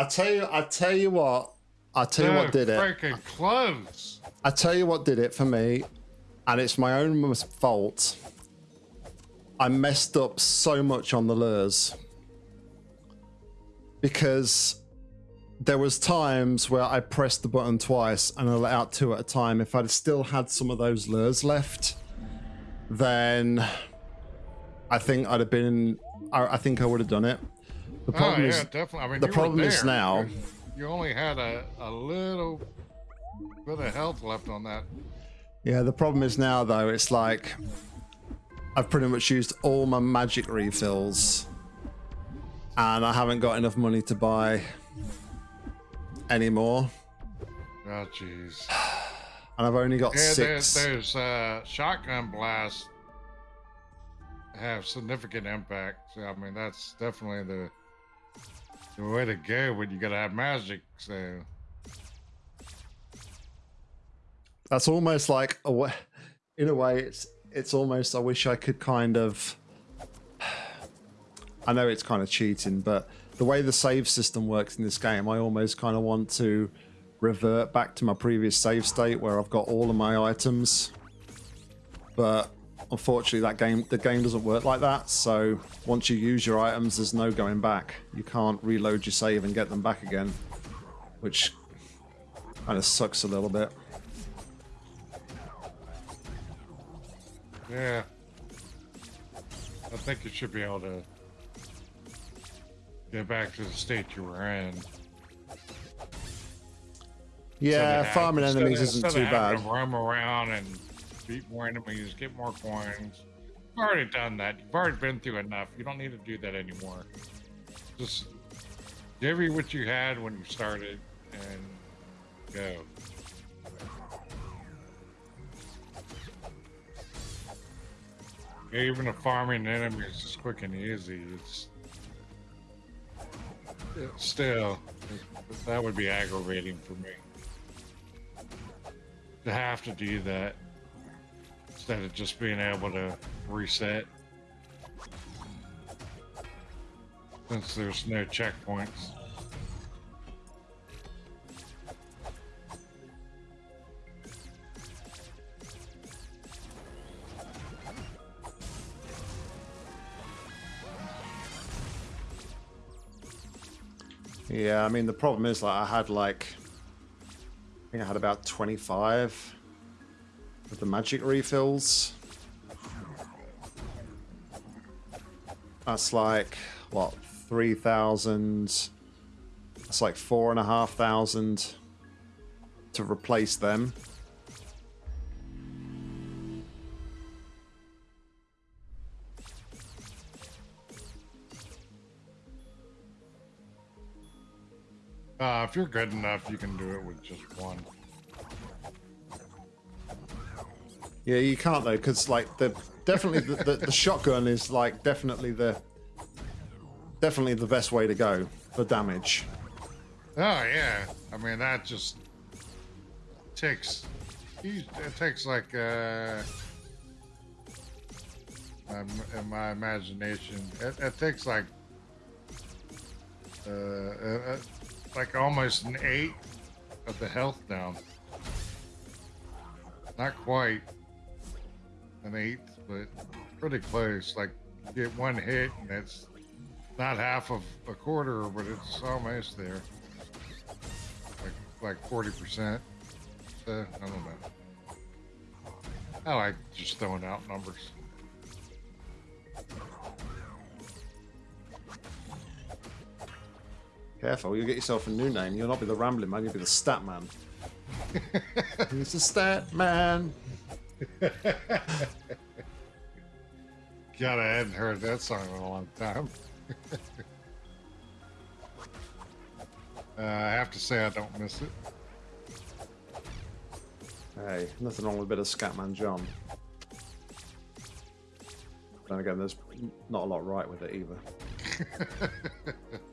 I tell you, I tell you what, I tell you what did it. Freaking close. I tell you what did it for me, and it's my own fault. I messed up so much on the lures because there was times where I pressed the button twice and I let out two at a time. If I'd still had some of those lures left, then I think I'd have been. I, I think I would have done it. The problem oh, yeah, is definitely. I mean, the problem is now. You- only had a, a little bit of health left on that. Yeah, the problem is now though, it's like I've pretty much used all my magic refills and I haven't got enough money to buy anymore. Oh, jeez. And I've only got Yeah, there's, six. there's uh, shotgun blasts have significant impact. So, I mean, that's definitely the the way to go when you gotta have magic. So, That's almost like a in a way it's it's almost I wish I could kind of I know it's kind of cheating, but the way the save system works in this game, I almost kind of want to revert back to my previous save state where I've got all of my items. But unfortunately that game the game doesn't work like that, so once you use your items there's no going back. You can't reload your save and get them back again, which kind of sucks a little bit. yeah. I think you should be able to get back to the state you were in. Yeah, Instead farming enemies isn't too having bad. to roam around and beat more enemies, get more coins. You've already done that. You've already been through enough. You don't need to do that anymore. Just give you what you had when you started and go. Even the farming enemies is quick and easy, it's, it's still that would be aggravating for me to have to do that instead of just being able to reset since there's no checkpoints. Yeah, I mean the problem is like I had like I think I had about 25 of the magic refills. That's like what 3,000 That's like four and a half thousand to replace them. Uh, if you're good enough, you can do it with just one. Yeah, you can't though, because like the definitely the, the, the shotgun is like definitely the definitely the best way to go for damage. Oh yeah, I mean that just takes it takes like uh, in my imagination, it, it takes like uh, uh, uh, like almost an eight of the health down. Not quite an eighth, but pretty close. Like get one hit, and it's not half of a quarter, but it's almost there like like forty percent. So I don't know. I like just throwing out numbers. Careful, you'll get yourself a new name. You'll not be the rambling man, you'll be the stat man. He's the stat man. God, I hadn't heard that song in a long time. uh, I have to say I don't miss it. Hey, nothing wrong with a bit of Scatman John. Then again, there's not a lot right with it either.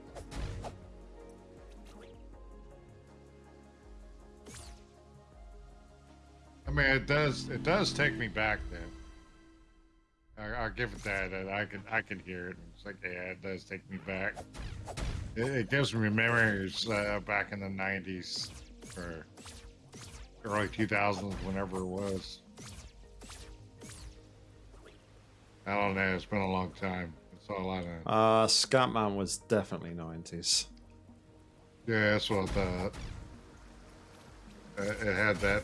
mean, it does it does take me back though. I, I'll give it that. that I can I can hear it. It's like yeah, it does take me back. It, it gives me memories uh, back in the 90s or early 2000s, whenever it was. I don't know. It's been a long time. That's all I know. Uh, Scatman was definitely 90s. Yeah, that's what I thought. Uh, it had that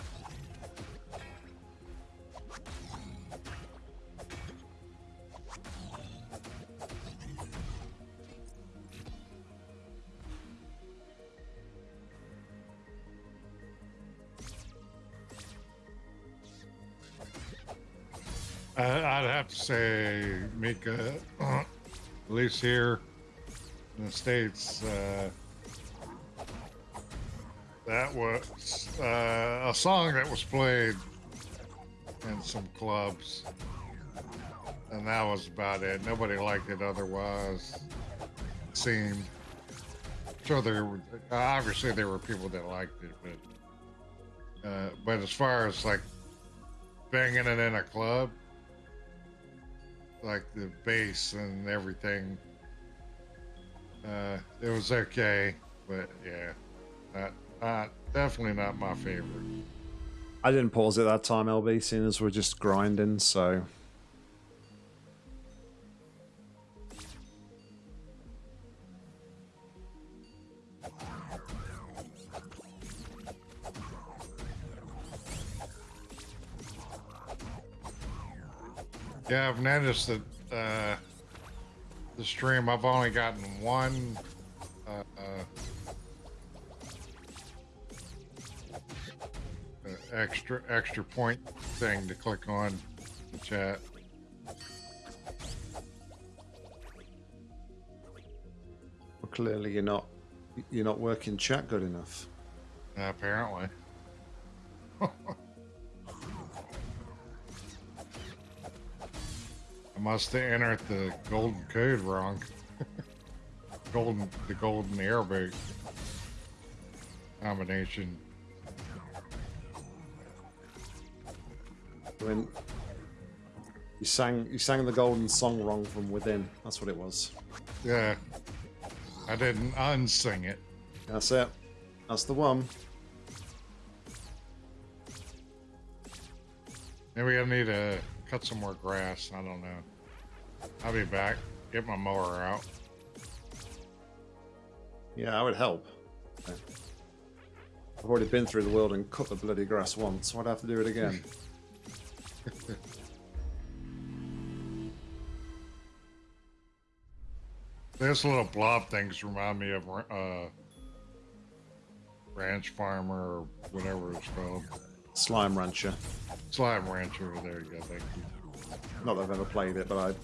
Uh, I'd have to say, Mika, at least here in the States, uh, that was uh, a song that was played in some clubs. And that was about it. Nobody liked it otherwise. It seemed. Sure, there were, obviously there were people that liked it, but uh, but as far as like banging it in a club, like the bass and everything. Uh, it was okay, but yeah, not, not definitely not my favorite. I didn't pause it that time, LB, seeing as we're just grinding, so. Yeah, I've noticed that uh, the stream I've only gotten one uh, uh, uh, extra extra point thing to click on the chat. Well, clearly you're not you're not working chat good enough. apparently. must have entered the golden code wrong. golden, the golden airboat combination. Mean, you sang you sang the golden song wrong from within. That's what it was. Yeah, I didn't unsing it. That's it. That's the one. Maybe I need to cut some more grass. I don't know. I'll be back. Get my mower out. Yeah, I would help. I've already been through the world and cut the bloody grass once, so I'd have to do it again. Those little blob things remind me of uh, Ranch Farmer or whatever it's called. Slime Rancher. Slime Rancher. There you go. Thank you. Not that I've ever played it, but I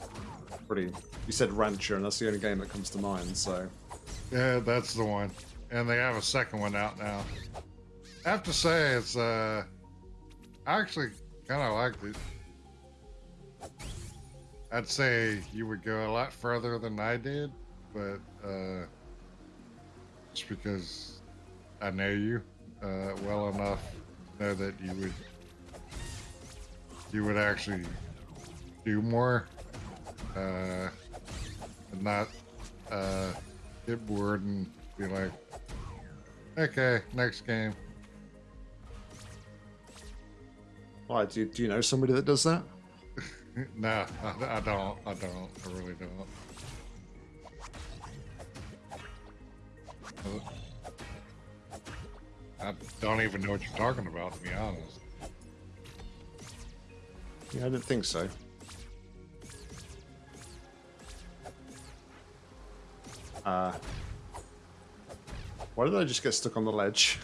pretty. You said Rancher, and that's the only game that comes to mind. So Yeah, that's the one. And they have a second one out now. I have to say, it's uh, I actually kind of liked it. I'd say you would go a lot further than I did, but uh, just because I know you uh, well enough, know that you would you would actually do more, uh, and not uh, get bored and be like, okay, next game. why do you, do you know somebody that does that? no, I, I don't. I don't. I really don't. I don't even know what you're talking about, to be honest. Yeah, I didn't think so. Uh, why did I just get stuck on the ledge?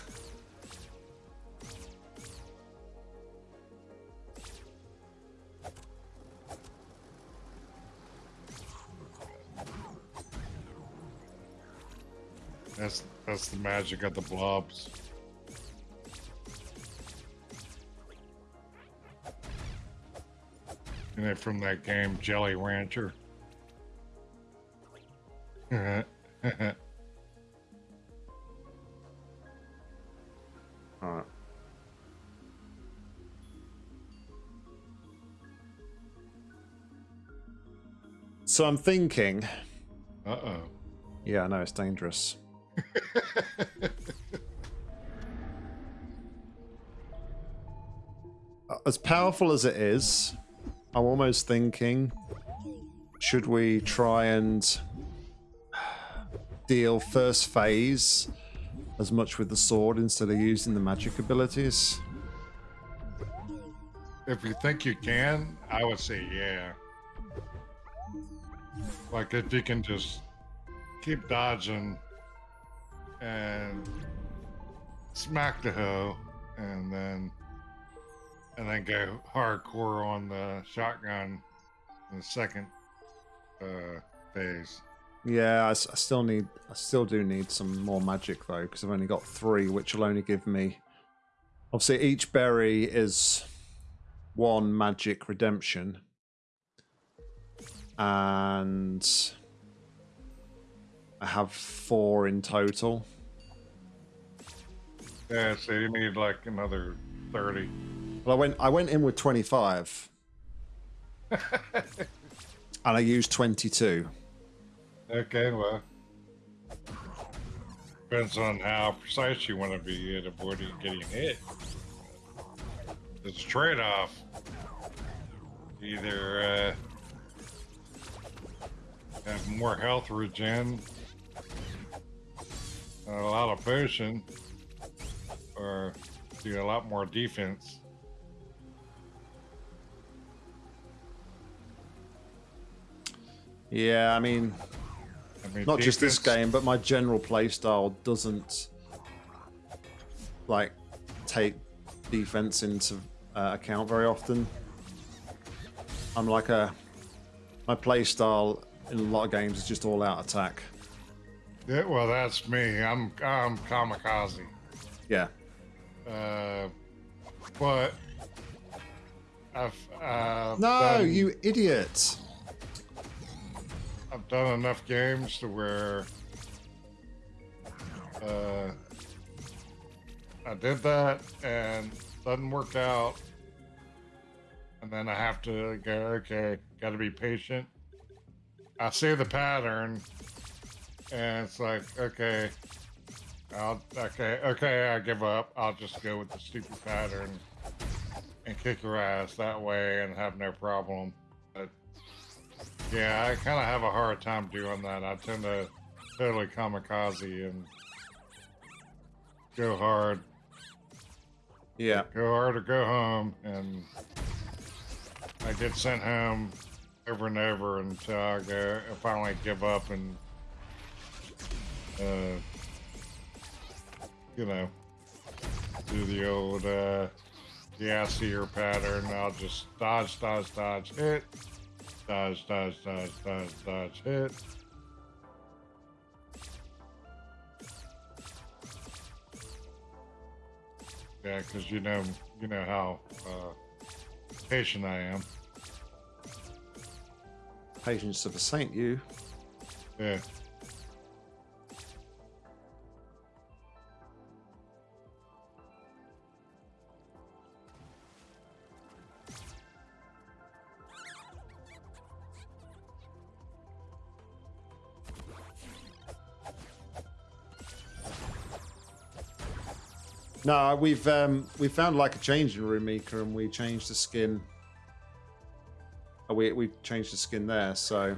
That's that's the magic of the blobs. And then from that game, Jelly Rancher. So I'm thinking. Uh oh. Yeah, I know it's dangerous. Uh, as powerful as it is, I'm almost thinking, should we try and deal first phase as much with the sword instead of using the magic abilities? If you think you can, I would say yeah. Like if you can just keep dodging and smack the hoe and then and then go hardcore on the shotgun in the second uh, phase. Yeah, I, I, still need, I still do need some more magic though, because I've only got three, which will only give me. Obviously, each berry is one magic redemption, and I have four in total. Yeah, so you need like another thirty. Well, I went I went in with 25. and I used 22. Okay, well. Depends on how precise you want to be at avoiding getting hit. It's a trade-off. Either uh, have more health regen, a lot of potion, or do a lot more defense. Yeah, I mean, I mean not just this game, but my general playstyle doesn't like take defense into uh, account very often. I'm like a my playstyle in a lot of games is just all out attack. Yeah, well, that's me. I'm I'm kamikaze. Yeah. Uh, but I've uh, no, done... you idiot. I've done enough games to where uh, I did that and doesn't work out, and then I have to go. Okay, got to be patient. I see the pattern, and it's like, okay, I'll okay, okay, I give up. I'll just go with the stupid pattern and kick your ass that way and have no problem. Yeah, I kind of have a hard time doing that. I tend to totally kamikaze and go hard. Yeah. Go hard or go home. And I get sent home over and over until I go, I finally give up and, uh, you know, do the old, uh, the ass pattern. I'll just dodge, dodge, dodge, hit Dodge, dodge, dodge, dodge, dodge, hit. Yeah, because you know, you know how uh, patient I am. Patience of a saint, you. Yeah. No, we've um, we found like a changing room, Mika, and we changed the skin. Oh, we we changed the skin there, so.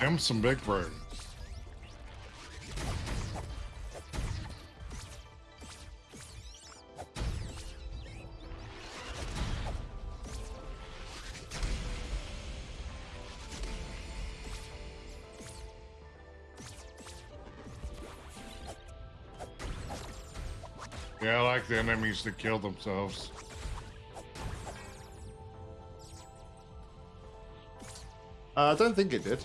Them some big brains. The enemies to kill themselves. Uh, I don't think it did.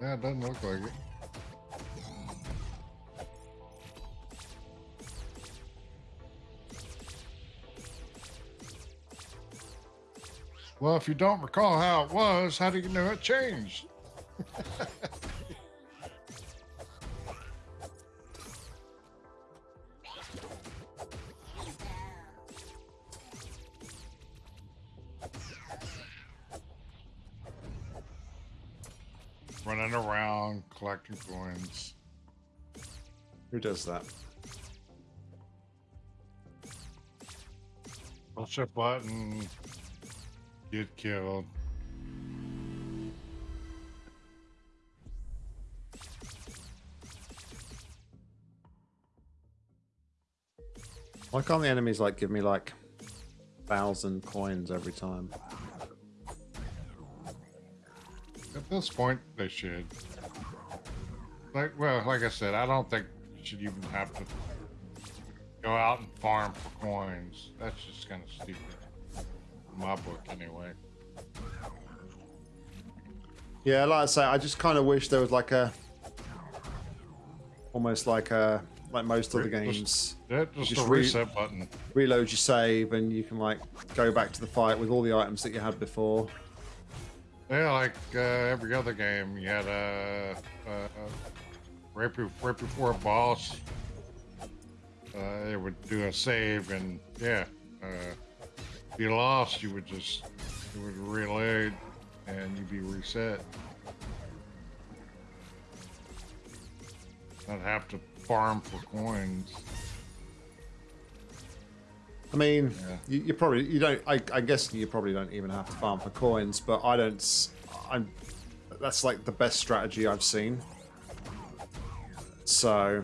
Yeah, it doesn't look like it. Well, if you don't recall how it was, how do you know it changed? Collecting coins. Who does that? Push a button, get killed. Why can't the enemies like give me like thousand coins every time? At this point, they should. Like, well, like I said, I don't think you should even have to go out and farm for coins. That's just kind of stupid. In my book, anyway. Yeah, like I say, I just kind of wish there was like a, almost like a, like most other games, Yeah, just, Just a re- reset button. reload your save and you can like go back to the fight with all the items that you had before. Yeah, like uh, every other game, you had a uh, right, be- right before a boss. Uh, it would do a save, and yeah, uh, if you lost, you would just it would reload, and you'd be reset. Not have to farm for coins. I mean, Yeah. you, you probably you don't. I, I guess you probably don't even have to farm for coins, but I don't. I'm. That's like the best strategy I've seen. So.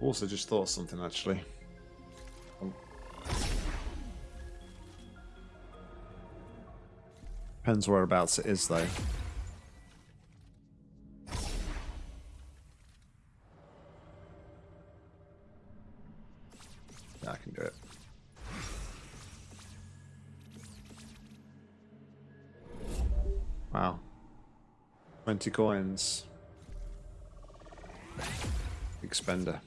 Also, just thought something actually. Depends whereabouts it is, though. 20 coins. Expender.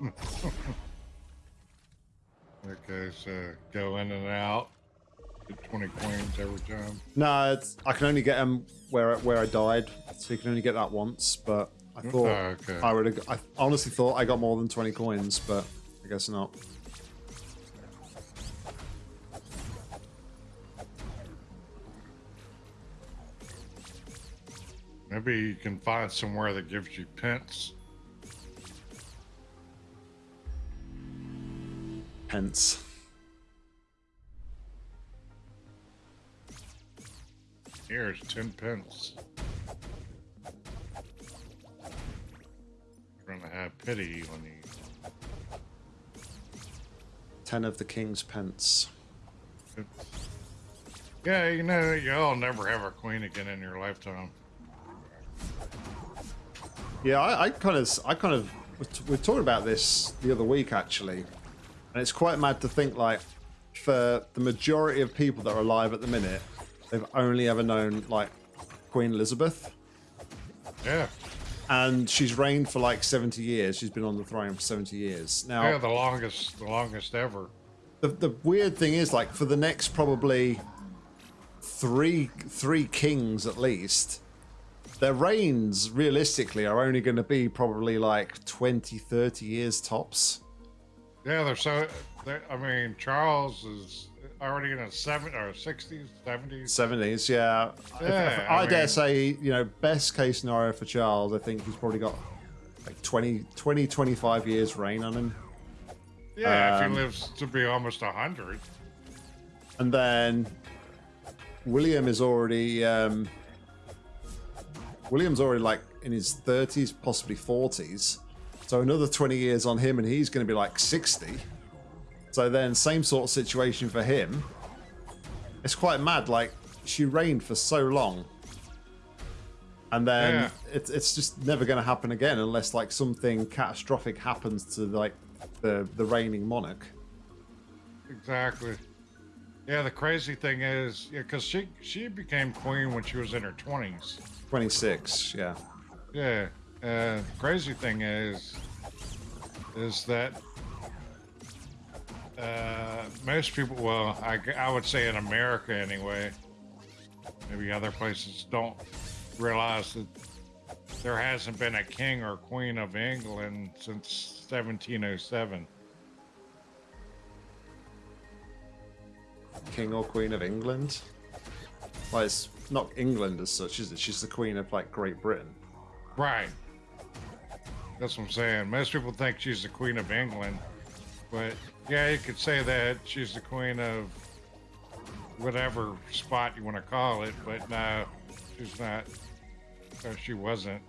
Okay, so go in and out. Get 20 coins every time. No, it's, I can only get them where where I died, so you can only get that once. But I oh, thought Oh, okay. I would. have I honestly thought I got more than twenty coins, but I guess not. Maybe you can find somewhere that gives you pence. Pence. Here's 10 pence. You're gonna have pity on you. Ten of the king's pence. Yeah, you know, you'll never have a queen again in your lifetime. Yeah, I, I kind of, I kind of, we talking about this the other week actually, and it's quite mad to think like, for the majority of people that are alive at the minute, they've only ever known like Queen Elizabeth, Yeah. and she's reigned for like seventy years. She's been on the throne for seventy years now. Yeah, the longest, the longest ever. the, the weird thing is like for the next probably three three kings at least their reigns realistically are only going to be probably like 20 30 years tops Yeah, they're so. They're, I mean, Charles is already in his seven or sixties, seventies. 70s yeah, If- if- Yeah, I, I dare mean- say you know best case scenario for charles i think he's probably got like 20 20 25 years reign on him Yeah, if Um, he lives to be almost a hundred. And then William is already um, William's already like in his thirties, possibly forties. So another twenty years on him, and he's going to be like sixty. So then, same sort of situation for him. It's quite mad. Like she reigned for so long, and then Yeah. it's it's just never going to happen again unless like something catastrophic happens to like the the reigning monarch. Exactly. Yeah, the crazy thing is, yeah, because she she became queen when she was in her twenties. Twenty six, yeah. Yeah. Uh, crazy thing is, is that uh, most people, well, I, I would say in America anyway, maybe other places don't realize that there hasn't been a king or queen of England since 1707. King or Queen of England? Well, it's not England as such, is it? She's the Queen of like Great Britain. Right. That's what I'm saying. Most people think she's the Queen of England, but yeah, you could say that she's the Queen of whatever spot you want to call it, but no, she's not. Or she wasn't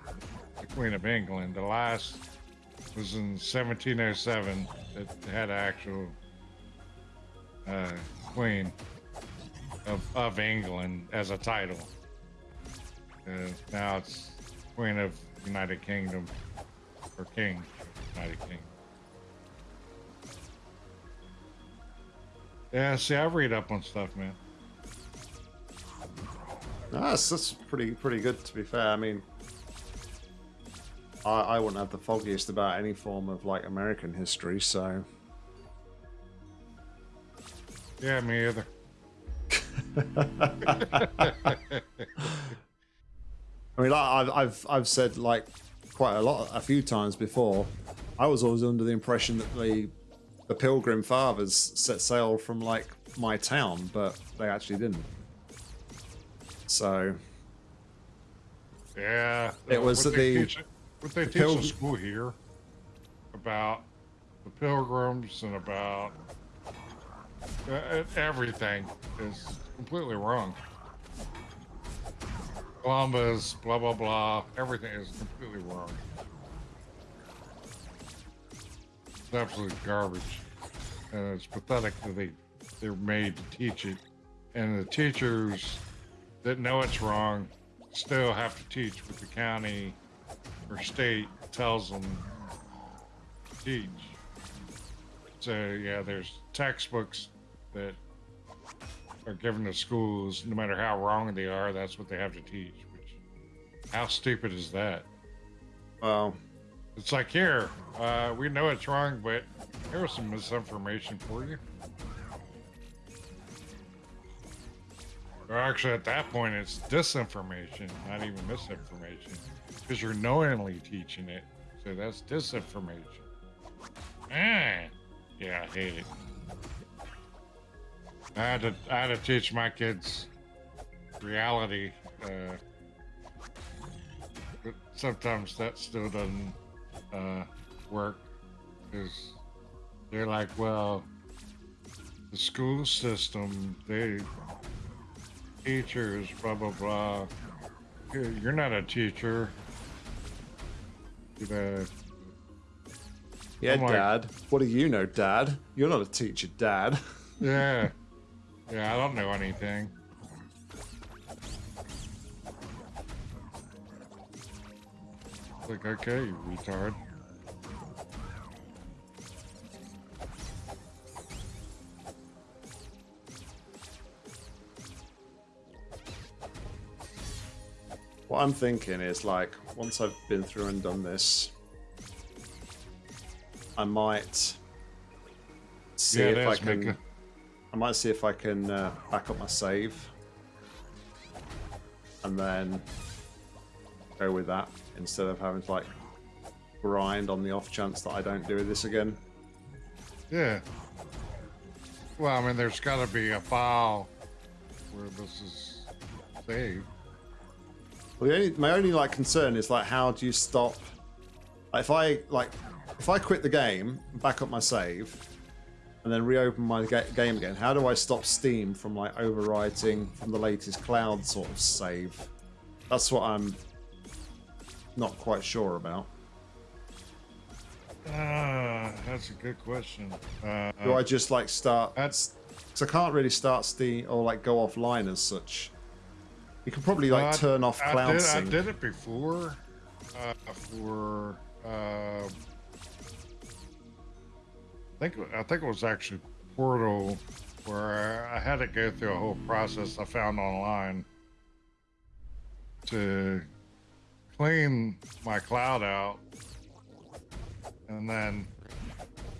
the Queen of England. The last was in 1707 that had actual uh, Queen of, of England as a title. Uh, now it's Queen of United Kingdom or King United Kingdom. Yeah, see, I read up on stuff, man. That's, that's pretty pretty good to be fair. I mean, I, I wouldn't have the foggiest about any form of like American history, so Yeah, me either. I mean, I've I've I've said like quite a lot, a few times before. I was always under the impression that the the Pilgrim Fathers set sail from like my town, but they actually didn't. So Yeah. It uh, was what the- teach, what they the teach Pilgr- school here about the pilgrims and about uh, uh, everything is completely wrong. Columbus, blah blah blah. Everything is completely wrong. It's absolute garbage, and it's pathetic that they they're made to teach it, and the teachers that know it's wrong still have to teach what the county or state tells them to teach. So yeah, there's textbooks that are given to schools, no matter how wrong they are, that's what they have to teach. Which, how stupid is that? well, It's like here, uh, we know it's wrong, but here's some misinformation for you. Or actually, at that point, it's disinformation, not even misinformation, because you're knowingly teaching it. So that's disinformation. Ah, yeah, I hate it. I had to, I had to teach my kids reality. Uh, but sometimes that still doesn't uh, work because they're like, well, the school system, they teachers, blah blah blah. You're not a teacher. Yeah, I'm like- Dad. What do you know, Dad? You're not a teacher, Dad. yeah, yeah. I don't know anything. Like, okay, you retard. What I'm thinking is like once I've been through and done this, I might see Yeah, if I can. I might see if I can uh, back up my save, and then go with that instead of having to like grind on the off chance that I don't do this again. Yeah. Well, I mean, there's got to be a file where this is saved. Well, the only, my only like concern is like how do you stop? Like, if I like if I quit the game, back up my save, and then reopen my ga- game again, how do I stop Steam from like overwriting from the latest cloud sort of save? That's what I'm not quite sure about. Ah, that's a good question. Uh, Do I just like start? That's- because I can't really start Steam or like go offline as such. You can probably like I- turn off I cloud did, I did it before uh, for. Uh, I think I think it was actually Portal where I had to go through a whole process I found online to clean my cloud out, and then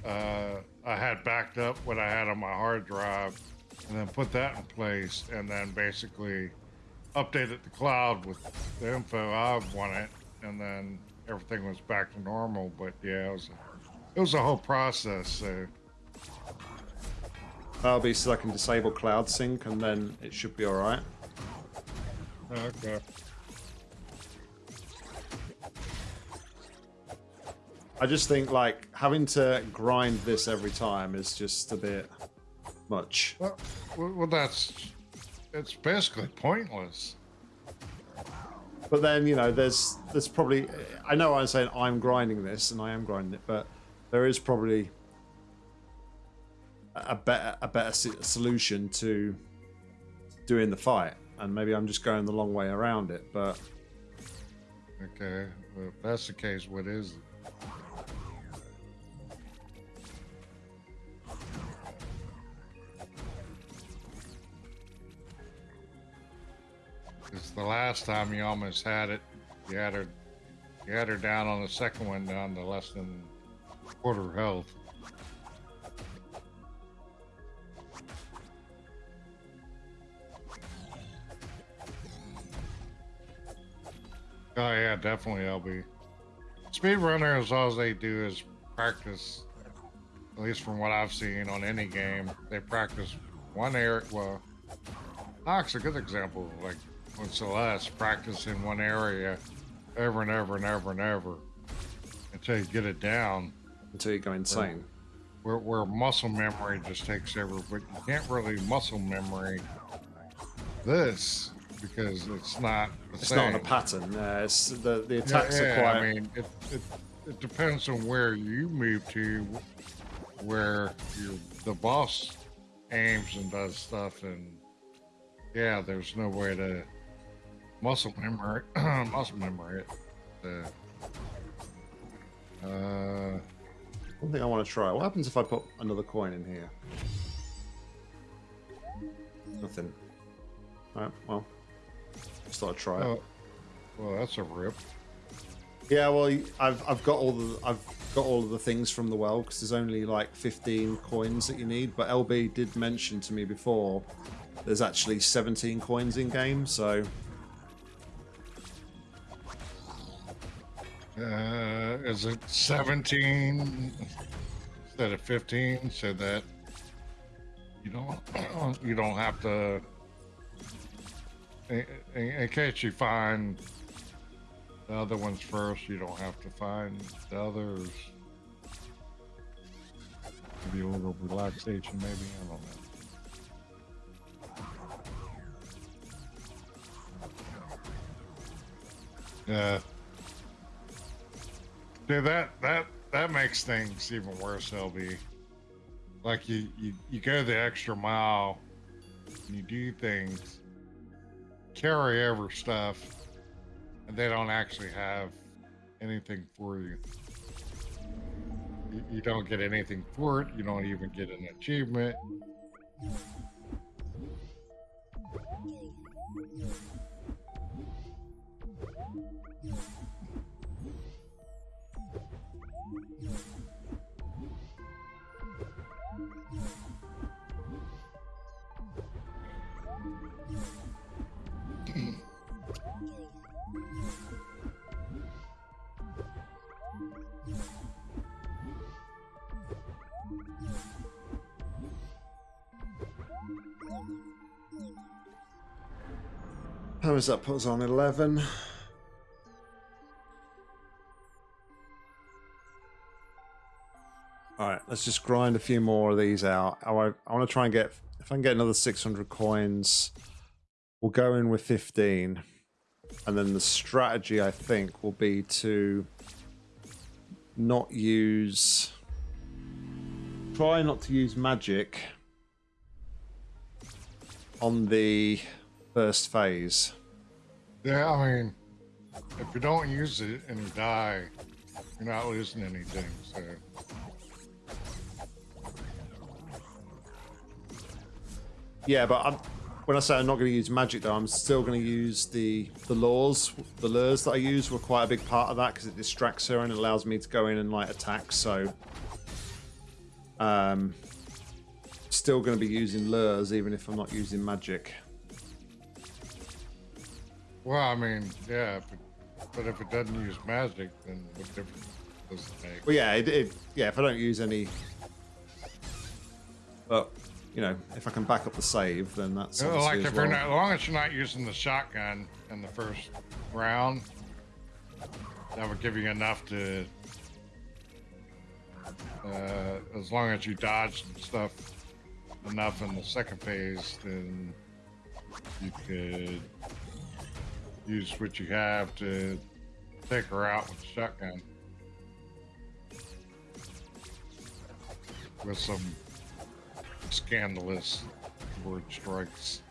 uh, I had backed up what I had on my hard drive, and then put that in place, and then basically updated the cloud with the info I wanted, and then everything was back to normal. But yeah, it was a, it was a whole process. So That'll be so I can disable cloud sync and then it should be alright. okay. I just think like having to grind this every time is just a bit much. Well, well, well, that's it's basically pointless. But then, you know, there's there's probably I know I'm saying I'm grinding this and I am grinding it, but there is probably a better a better solution to doing the fight and maybe I'm just going the long way around it, but Okay, well, if that's the case, what is it? It's the last time you almost had it. You had her, you had her down on the second one down to less than quarter health. Oh yeah, definitely i'll LB. Speedrunners, all they do is practice. At least from what I've seen on any game, they practice one area. Well, Nox a good example. Like when Celeste practice in one area over and over and over and over until you get it down. Until you go insane. Where, where muscle memory just takes over, but you can't really muscle memory this because it's not It's same. not a pattern. Uh, it's the the Yeah, attacks yeah, are quite. I mean, it, it, it depends on where you move to, where your the boss aims and does stuff, and yeah, there's no way to muscle memory muscle memory it. Uh, uh, One thing I want to try. What happens if I put another coin in here? Nothing. Alright, well. Just thought I'd try it. well, that's a rip. Yeah, well, I've I've got all the I've got all of the things from the well because there's only like 15 coins that you need. But LB did mention to me before there's actually 17 coins in game, so Uh, is it 17 instead of 15 so that you don't you don't have to in, in, case you find the other ones first you don't have to find the others. Maybe a little relaxation maybe i don't know. Yeah That that that makes things even worse, LB. Like you you, you go the extra mile, you do things, carry over stuff, and they don't actually have anything for you. You, you don't get anything for it. You don't even get an achievement. How that put us on 11? All right, let's just grind a few more of these out. Oh, I want, I want to try and get if I can get another 600 coins. We'll go in with 15, and then the strategy I think will be to not use. Try not to use magic on the first phase. Yeah, I mean, if you don't use it and you die, you're not losing anything. So Yeah, but I'm, when I say I'm not going to use magic, though, I'm still going to use the the laws. The lures that I use were quite a big part of that because it distracts her and allows me to go in and like attack. So, um, still going to be using lures even if I'm not using magic. Well, I mean, yeah, but, but if it doesn't use magic, then what difference does it make? Well, yeah, it, it yeah. If I don't use any, but you know, if I can back up the save, then that's like if you're well. not, as long as you're not using the shotgun in the first round, that would give you enough to. Uh, as long as you dodge and stuff enough in the second phase, then you could use what you have to take her out with a shotgun. With some scandalous word strikes.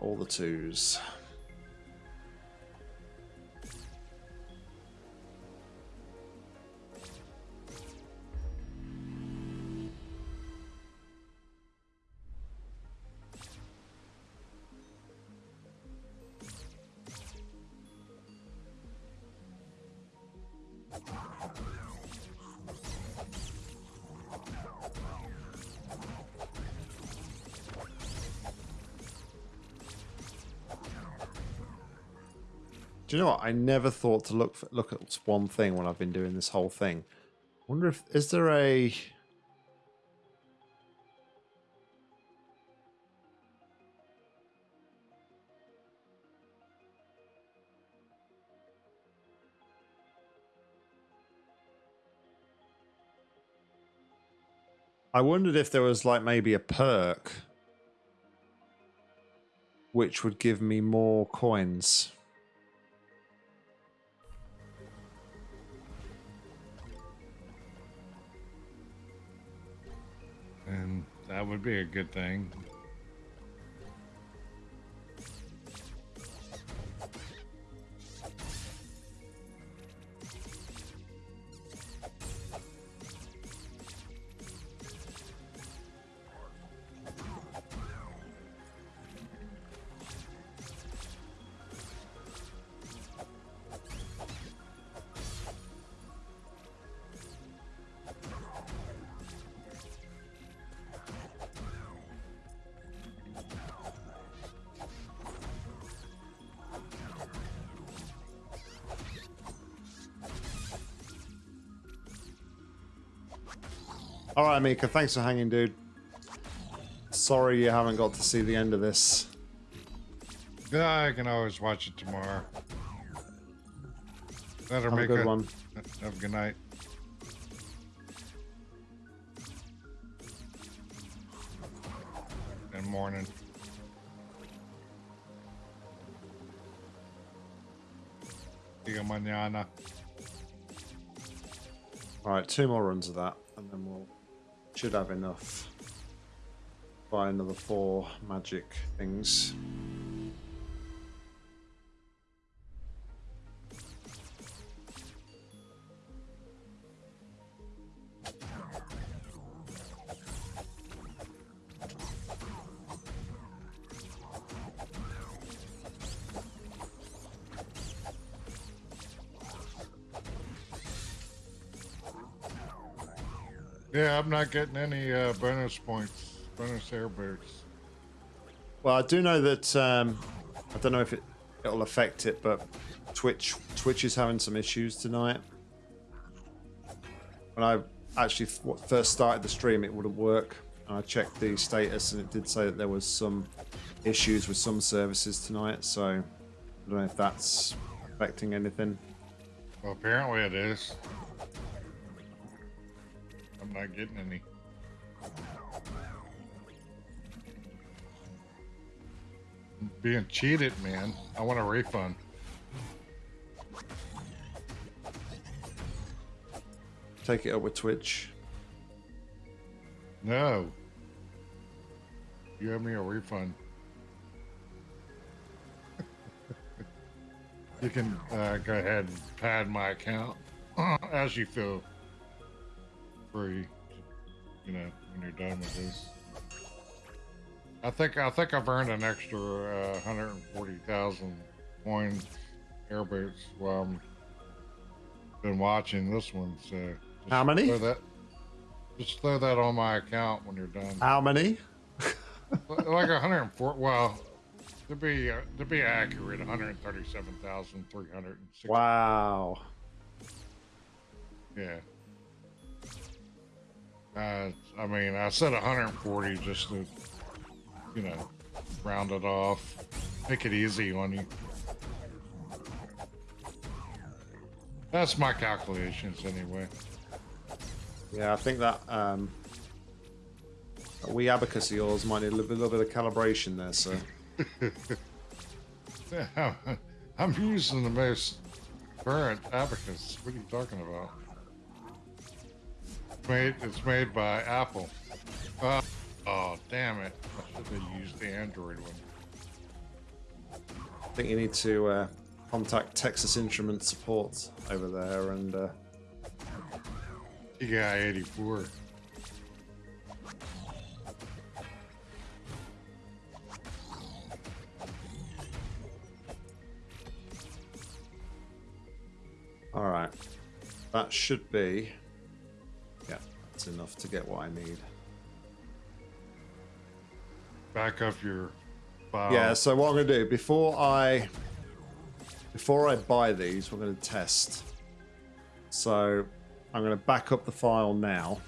All the twos. You know what? I never thought to look for, look at one thing when I've been doing this whole thing. wonder if is there a I wondered if there was like maybe a perk which would give me more coins. That would be a good thing. All right, Mika, thanks for hanging, dude. Sorry you haven't got to see the end of this. I can always watch it tomorrow. Better Have a make good one. Have a good night. And morning. See you mañana. All right, two more runs of that, and then we'll should have enough. Buy another four magic things. Yeah, I'm not getting any uh, bonus points, bonus airbursts. Well, I do know that um, I don't know if it it'll affect it, but Twitch Twitch is having some issues tonight. When I actually first started the stream, it wouldn't work, and I checked the status, and it did say that there was some issues with some services tonight. So I don't know if that's affecting anything. Well, apparently it is. I'm not getting any. I'm being cheated, man. I want a refund. Take it up with Twitch. No. You owe me a refund. You can uh, go ahead and pad my account as you feel free. You know, when you're done with this. I think I think I've earned an extra uh, 140,000 coins airboats while I'm been watching this one. So just How many? Throw that, just throw that on my account when you're done. How many? like 104. Well, to be uh, to be accurate, 137,360. Wow. Yeah. Uh, I mean, I said 140 just to, you know, round it off, make it easy on you. That's my calculations anyway. Yeah, I think that um, that wee abacus of yours might need a little bit, little bit of calibration there, so. I'm using the most current abacus. What are you talking about? It's made, it's made by Apple. Uh, oh, damn it. I should have used the Android one. I think you need to uh, contact Texas Instrument support over there and uh, TI 84. all right. That should be enough to get what I need. Back up your file. Yeah, so what I'm gonna do before I before I buy these, we're gonna test. So I'm gonna back up the file now.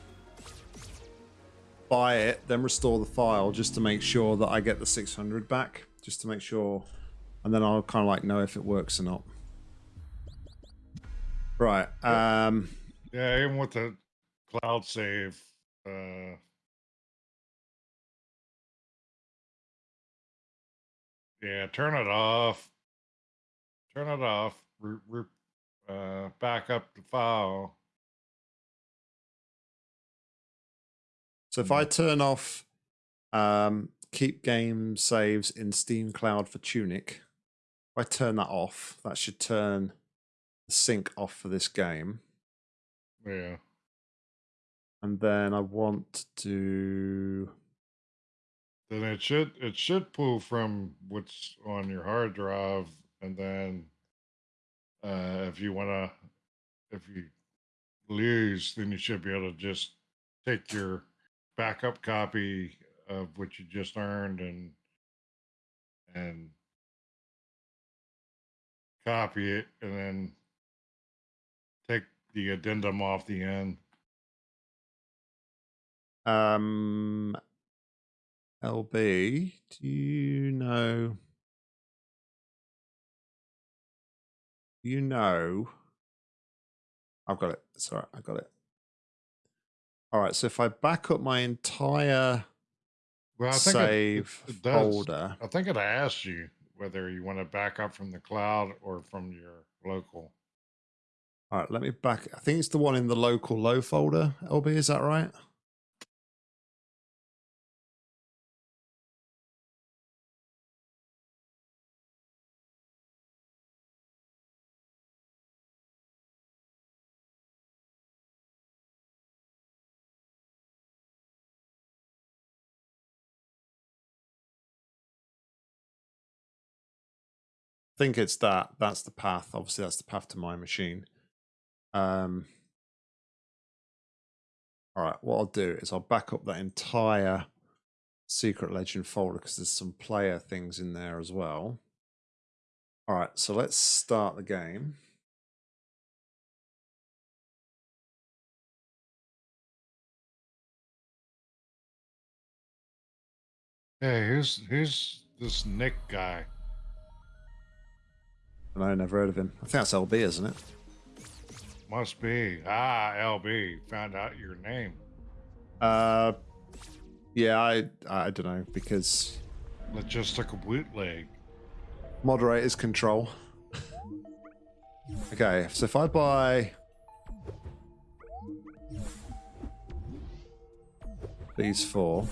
Buy it, then restore the file just to make sure that I get the 600 back, just to make sure, and then I'll kind of like know if it works or not. Right. Um. Yeah, even with the cloud save, uh, yeah, turn it off. Turn it off. Re, re, uh, back up the file. So if I turn off um, keep game saves in Steam Cloud for Tunic, if I turn that off, that should turn the sync off for this game. Yeah. And then I want to. Then it should it should pull from what's on your hard drive, and then uh, if you want to, if you lose, then you should be able to just take your backup copy of what you just earned and and copy it, and then take the addendum off the end. Um, LB, do you know? Do you know? I've got it. Sorry, I got it. All right, so if I back up my entire Well, I think it- save it does. folder, I think it asks you whether you want to back up from the cloud or from your local. all right, let me back. I think it's the one in the local low folder. LB, is that right? Think it's that. That's the path. Obviously, that's the path to my machine. Um, all right, what I'll do is I'll back up that entire Secret Legend folder because there's some player things in there as well. All right, so let's start the game. Hey, who's who's this Nick guy? And I never heard of him. I think that's LB, isn't it? Must be ah LB. Found out your name. Uh, yeah, I I don't know because Logistical bootleg. moderators control. okay, so if I buy these four.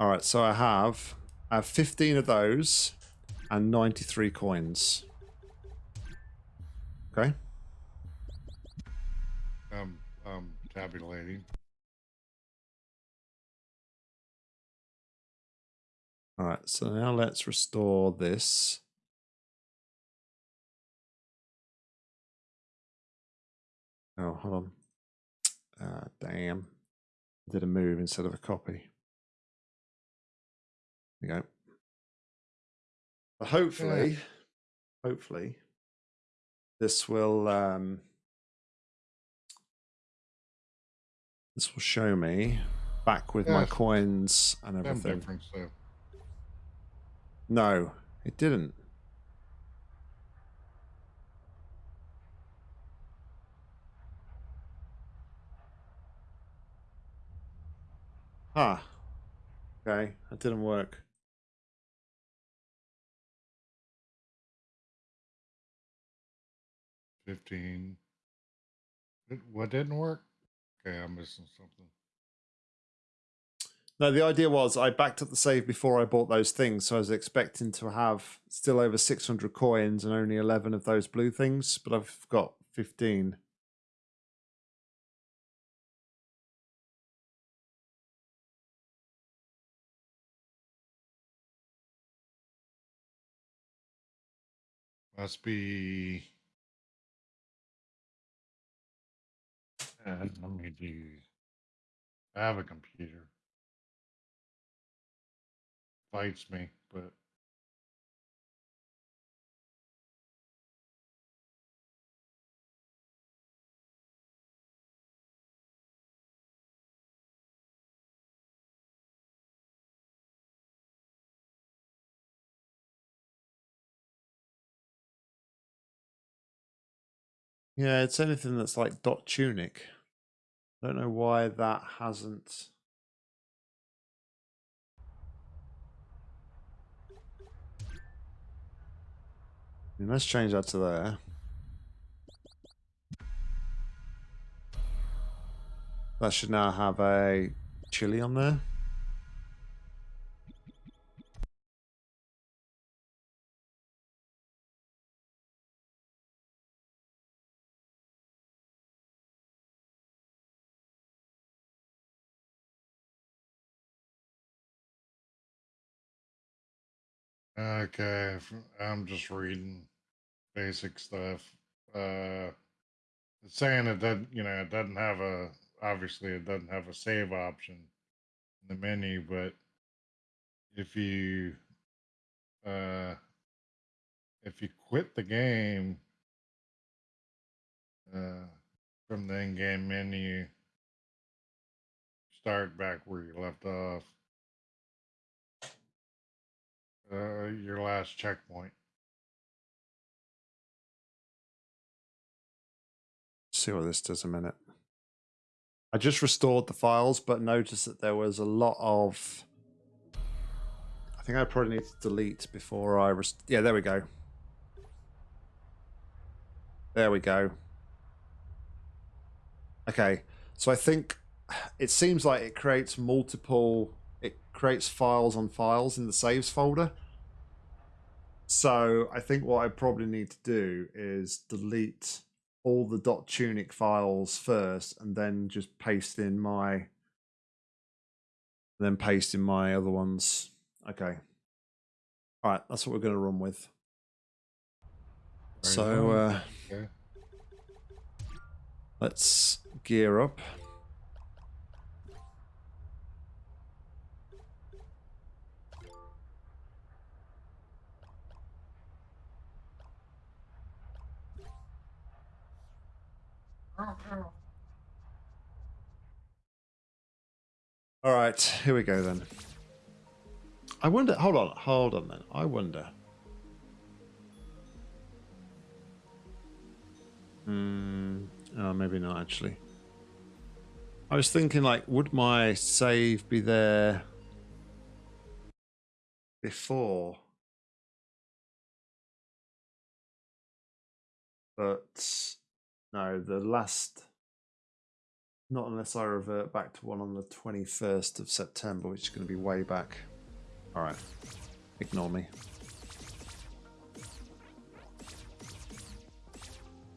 All right, so I have I have 15 of those and 93 coins. Okay. Um, um, tabulating. All right, so now let's restore this. Oh, hold on. Ah, damn. Did a move instead of a copy. There you go. But hopefully, hopefully, this will um, this will show me back with my coins and everything. No, it didn't. Ah. Okay, that didn't work. Fifteen. It- What didn't work? Okay, I'm missing something. No, the idea was I backed up the save before I bought those things, so I was expecting to have still over 600 coins and only 11 of those blue things, but I've got 15. Must be. Uh, let me do. I have a computer. Fights me, but Yeah, it's anything that's like dot tunic. I don't know why that hasn't. Let's change that to there. That should now have a chili on there. Okay. I'm just reading basic stuff. Uh, it's saying it doesn't, you know, it doesn't have a. Obviously, it doesn't have a save option in the menu, but if you uh if you quit the game uh from the in-game menu start back where you left off uh your last checkpoint see what this does a minute. I just restored the files, but noticed that there was a lot of. I think I probably need to delete before I. Rest- yeah, there we go. There we go. Okay, so I think it seems like it creates multiple. Creates files on files in the saves folder. So I think what I probably need to do is delete all the. dot tunic files first and then just paste in my then paste in my other ones. Okay. All right that's what we're going to run with. Right so uh okay let's gear up all right here we go then i wonder hold on hold on then i wonder Hmm. Oh, maybe not actually. I was thinking, like, would my save be there before? But no, the last Not unless I revert back to one on the 21st of September, which is going to be way back. Alright. Ignore me.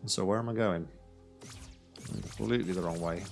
So where am I going? Completely the wrong way.